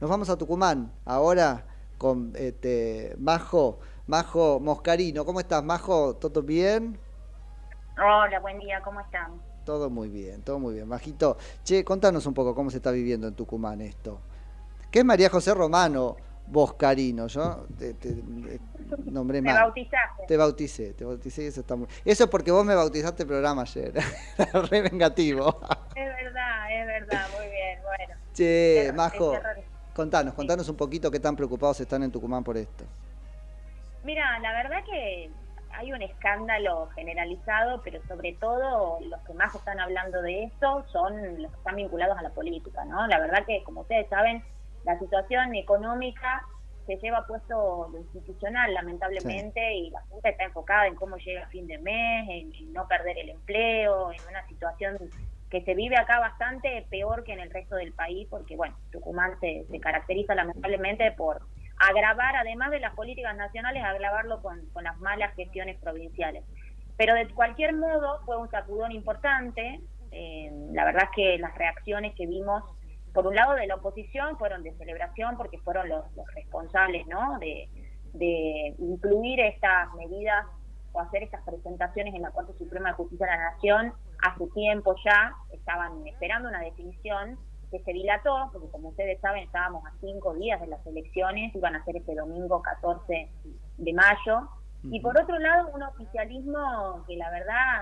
Nos vamos a Tucumán ahora con este, Majo, Majo Moscarino. ¿Cómo estás, Majo? ¿Todo bien? Hola, buen día, ¿cómo están? Todo muy bien, todo muy bien. Majito, che, contanos un poco cómo se está viviendo en Tucumán esto. ¿Qué es María José Romano Boscarino? Yo te, nombré mal. Te bautizaste. Te bauticé, te bauticé y eso está muy... Eso es porque vos me bautizaste el programa ayer. Re vengativo. Es verdad, es verdad, muy bien, bueno. Che, Majo, contanos, contanos un poquito qué tan preocupados están en Tucumán por esto. Mira, la verdad que hay un escándalo generalizado, pero sobre todo los que más están hablando de esto son los que están vinculados a la política, ¿no? La verdad que, como ustedes saben, la situación económica se lleva puesto lo institucional, lamentablemente, y la Junta está enfocada en cómo llega a fin de mes, en, no perder el empleo, en una situación que se vive acá bastante peor que en el resto del país, porque, bueno, Tucumán se, caracteriza lamentablemente por agravar, además de las políticas nacionales, agravarlo con, con las malas gestiones provinciales. Pero de cualquier modo fue un sacudón importante. Eh, la verdad es que las reacciones que vimos, por un lado de la oposición, fueron de celebración porque fueron los, responsables ¿no? de, de incluir estas medidas o hacer estas presentaciones en la Corte Suprema de Justicia de la Nación hace tiempo ya, estaban esperando una definición que se dilató, porque como ustedes saben estábamos a cinco días de las elecciones, iban a ser este domingo 14 de mayo, y por otro lado un oficialismo que la verdad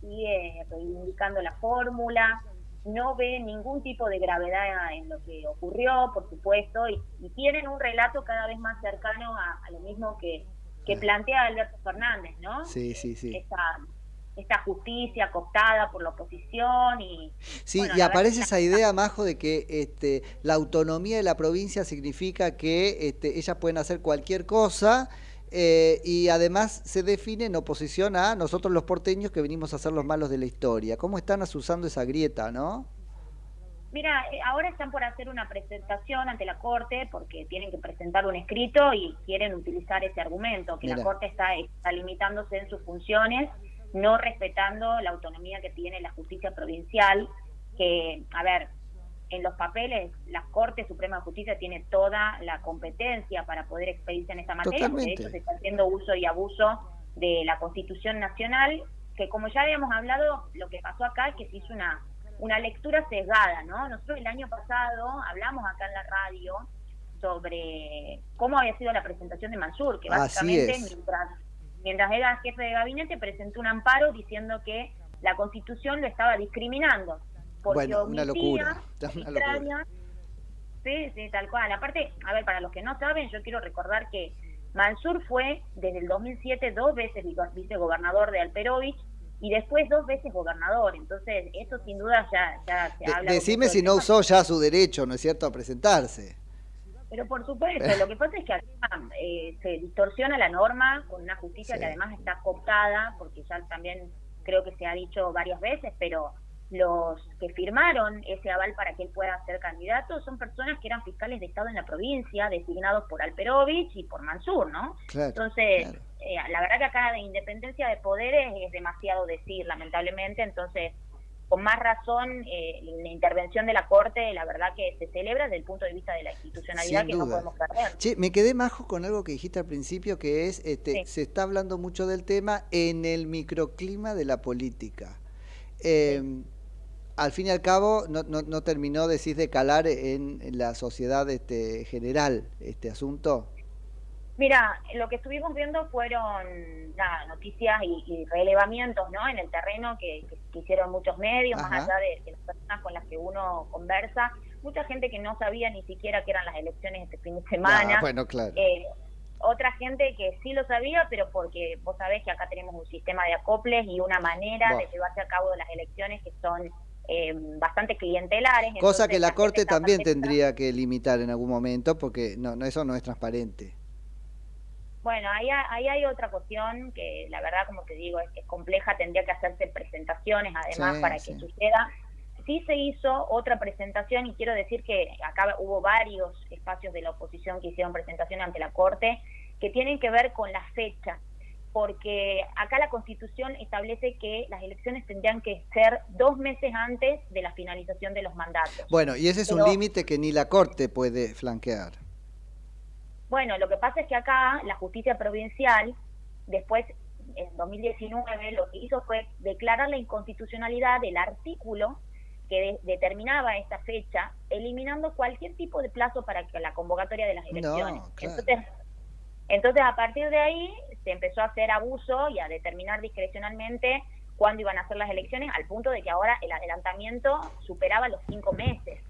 sigue reivindicando la fórmula, no ve ningún tipo de gravedad en lo que ocurrió, por supuesto, y, tienen un relato cada vez más cercano a, lo mismo que, que plantea Alberto Fernández, ¿no? Sí, sí, sí esta justicia cooptada por la oposición y sí y aparece esa idea majo de que este la autonomía de la provincia significa que este, ellas pueden hacer cualquier cosa eh, y además se define en oposición a nosotros los porteños que venimos a ser los malos de la historia. Cómo están asusando esa grieta no Mira, eh, ahora están por hacer una presentación ante la Corte porque tienen que presentar un escrito y quieren utilizar ese argumento, que la Corte está, está limitándose en sus funciones no respetando la autonomía que tiene la justicia provincial, que, a ver, en los papeles la Corte Suprema de Justicia tiene toda la competencia para poder expedirse en esta materia, porque de hecho se está haciendo uso y abuso de la Constitución Nacional, que como ya habíamos hablado, lo que pasó acá es que se hizo una, una lectura sesgada, ¿no? Nosotros el año pasado hablamos acá en la radio sobre cómo había sido la presentación de Mansur, que básicamente mientras mientras era jefe de gabinete, presentó un amparo diciendo que la Constitución lo estaba discriminando. bueno, una locura. Sí, sí, tal cual. Aparte, a ver, para los que no saben, yo quiero recordar que Mansur fue desde el 2007 dos veces vicegobernador de Alperovich y después dos veces gobernador. Entonces, eso sin duda ya, ya se habla. Decime si no usó ya su derecho, ¿no es cierto?, a presentarse. Pero por supuesto, lo que pasa es que eh, se distorsiona la norma con una justicia que además está cooptada, porque ya también creo que se ha dicho varias veces, pero los que firmaron ese aval para que él pueda ser candidato son personas que eran fiscales de Estado en la provincia, designados por Alperovich y por Mansur, ¿no? entonces, eh, la verdad que acá de independencia de poderes es demasiado decir, lamentablemente, entonces con más razón eh, la intervención de la Corte, la verdad que se celebra desde el punto de vista de la institucionalidad que no podemos perder. Che, me quedé majo con algo que dijiste al principio, que es, este, se está hablando mucho del tema en el microclima de la política. Em, al fin y al cabo, no, no, no terminó, decís, de calar en, en la sociedad este, general este asunto. Mira, lo que estuvimos viendo fueron noticias y, relevamientos ¿no? en el terreno que, hicieron muchos medios, más allá de, las personas con las que uno conversa. Mucha gente que no sabía ni siquiera que eran las elecciones este fin de semana. Ah, bueno, claro. Eh, otra gente que sí lo sabía, pero porque vos sabés que acá tenemos un sistema de acoples y una manera de llevarse a cabo las elecciones que son eh, bastante clientelares. Cosa que la, Corte también tendría que limitar en algún momento, porque no, no eso no es transparente. Bueno, ahí, ahí hay otra cuestión que la verdad, como te digo, es, es compleja, tendría que hacerse presentaciones además para que suceda. Sí se hizo otra presentación y quiero decir que acá hubo varios espacios de la oposición que hicieron presentación ante la Corte que tienen que ver con la fecha. porque acá la Constitución establece que las elecciones tendrían que ser dos meses antes de la finalización de los mandatos. Bueno, y ese es un límite que ni la Corte puede flanquear. Bueno, lo que pasa es que acá la justicia provincial, después en 2019, lo que hizo fue declarar la inconstitucionalidad del artículo que determinaba esta fecha, eliminando cualquier tipo de plazo para que la convocatoria de las elecciones. entonces, entonces, a partir de ahí se empezó a hacer abuso y a determinar discrecionalmente cuándo iban a ser las elecciones, al punto de que ahora el adelantamiento superaba los cinco meses.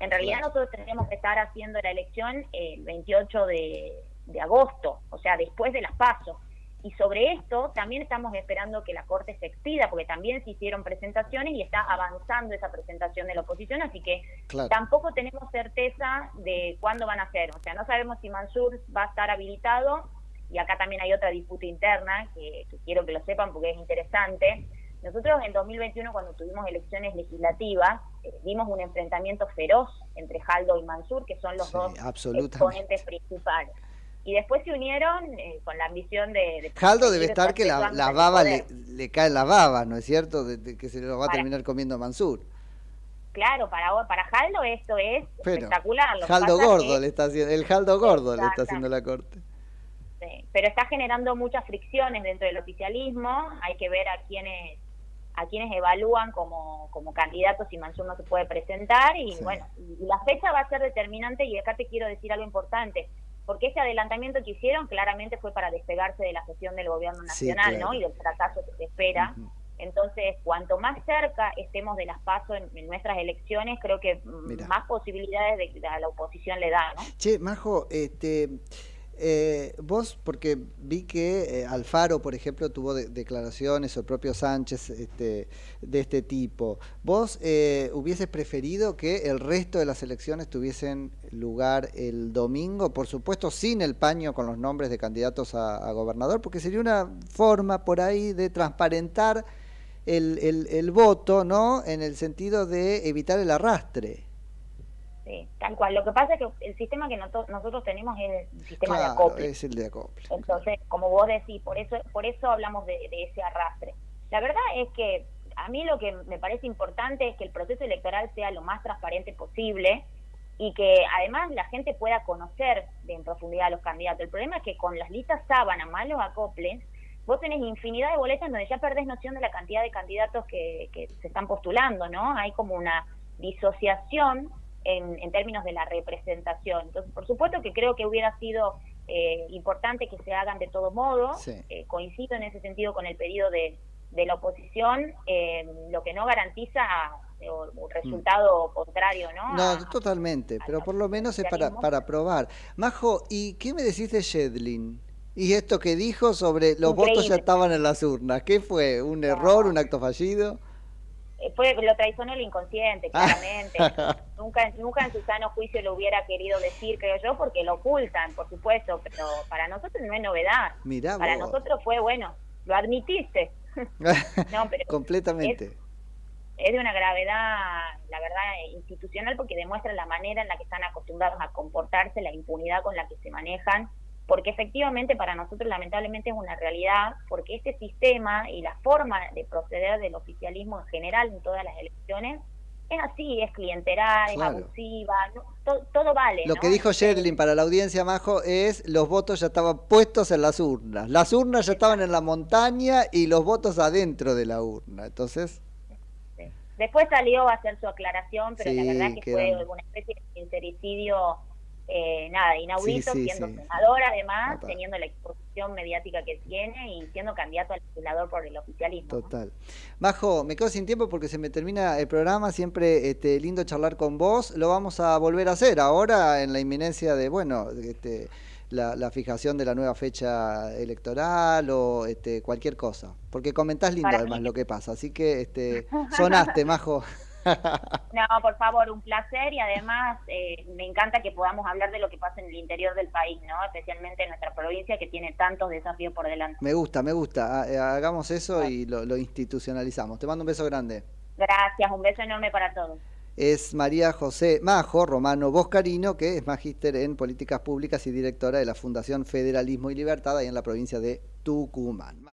En realidad nosotros tendríamos que estar haciendo la elección el 28 de, de agosto, o sea, después de las pasos. Y sobre esto también estamos esperando que la Corte se expida, porque también se hicieron presentaciones y está avanzando esa presentación de la oposición, así que tampoco tenemos certeza de cuándo van a ser. O sea, no sabemos si Mansur va a estar habilitado, y acá también hay otra disputa interna que, quiero que lo sepan porque es interesante. Nosotros en 2021, cuando tuvimos elecciones legislativas, eh, vimos un enfrentamiento feroz entre Jaldo y Mansur, que son los dos exponentes principales y después se unieron eh, con la ambición de... Jaldo debe estar que la, baba le, le, cae la baba, ¿no es cierto? De, que se lo va a terminar comiendo Mansur. Claro, para para Jaldo esto es espectacular. Jaldo gordo le está haciendo, el Jaldo gordo le está haciendo la corte. Sí, pero está generando muchas fricciones dentro del oficialismo, hay que ver a quienes a quienes evalúan como, como candidatos si Mansur no se puede presentar y bueno, la fecha va a ser determinante y acá te quiero decir algo importante porque ese adelantamiento que hicieron claramente fue para despegarse de la gestión del gobierno nacional ¿no? y del fracaso que se espera. Entonces, cuanto más cerca estemos de las pasos en, nuestras elecciones, creo que más posibilidades de, a la oposición le da. ¿no? Che, Majo, este, eh, vos, porque vi que eh, Alfaro, por ejemplo, tuvo declaraciones, o el propio Sánchez, este, de este tipo. ¿Vos eh, hubieses preferido que el resto de las elecciones tuviesen lugar el domingo? Por supuesto, sin el paño con los nombres de candidatos a, gobernador, porque sería una forma por ahí de transparentar el, el voto, ¿no? En el sentido de evitar el arrastre tal cual. Lo que pasa es que el sistema que nosotros tenemos es el sistema de acople. es el de acople. Entonces, como vos decís, por eso, por eso hablamos de, ese arrastre. La verdad es que a mí lo que me parece importante es que el proceso electoral sea lo más transparente posible y que además la gente pueda conocer de en profundidad a los candidatos. El problema es que con las listas sábana más los acoples, vos tenés infinidad de boletas donde ya perdés noción de la cantidad de candidatos que, que se están postulando, ¿no? Hay como una disociación en, términos de la representación. Entonces, por supuesto que creo que hubiera sido eh, importante que se hagan de todo modo. Eh, coincido en ese sentido con el pedido de, de la oposición, eh, lo que no garantiza un resultado mm. contrario, ¿no? No, totalmente, pero por lo menos es para, para probar. Majo, ¿y qué me decís de Shedlin? Y esto que dijo sobre los votos ya estaban en las urnas, ¿qué fue? ¿Un error, un acto fallido? Fue lo traicionó el inconsciente, claramente. nunca, nunca en su sano juicio lo hubiera querido decir, creo yo, porque lo ocultan, por supuesto, pero para nosotros no es novedad. para nosotros fue, bueno, lo admitiste. no, pero Completamente. Es, de una gravedad, la verdad, institucional, porque demuestra la manera en la que están acostumbrados a comportarse, la impunidad con la que se manejan porque efectivamente para nosotros lamentablemente es una realidad, porque este sistema y la forma de proceder del oficialismo en general en todas las elecciones es así, es clienteral, es abusiva, todo, vale. Lo que dijo Sherlin para la audiencia, Majo, es los votos ya estaban puestos en las urnas. Las urnas ya estaban en la montaña y los votos adentro de la urna. Entonces... Después salió a hacer su aclaración, pero la verdad que fue una especie de sincericidio eh, nada, inaudito, siendo senador además, teniendo la exposición mediática que tiene y siendo candidato al legislador por el oficialismo. Total. Majo, me quedo sin tiempo porque se me termina el programa, siempre este, lindo charlar con vos, lo vamos a volver a hacer ahora en la inminencia de, bueno, este, la, fijación de la nueva fecha electoral o este, cualquier cosa, porque comentás lindo además lo que pasa, así que este, sonaste, Majo. No, por favor, un placer y además eh, me encanta que podamos hablar de lo que pasa en el interior del país, ¿no? Especialmente en nuestra provincia que tiene tantos desafíos por delante. Me gusta, me gusta. Eh, hagamos eso y lo, institucionalizamos. Te mando un beso grande. Gracias, un beso enorme para todos. Es María José Majo Romano Boscarino, que es magíster en políticas públicas y directora de la Fundación Federalismo y Libertad ahí en la provincia de Tucumán.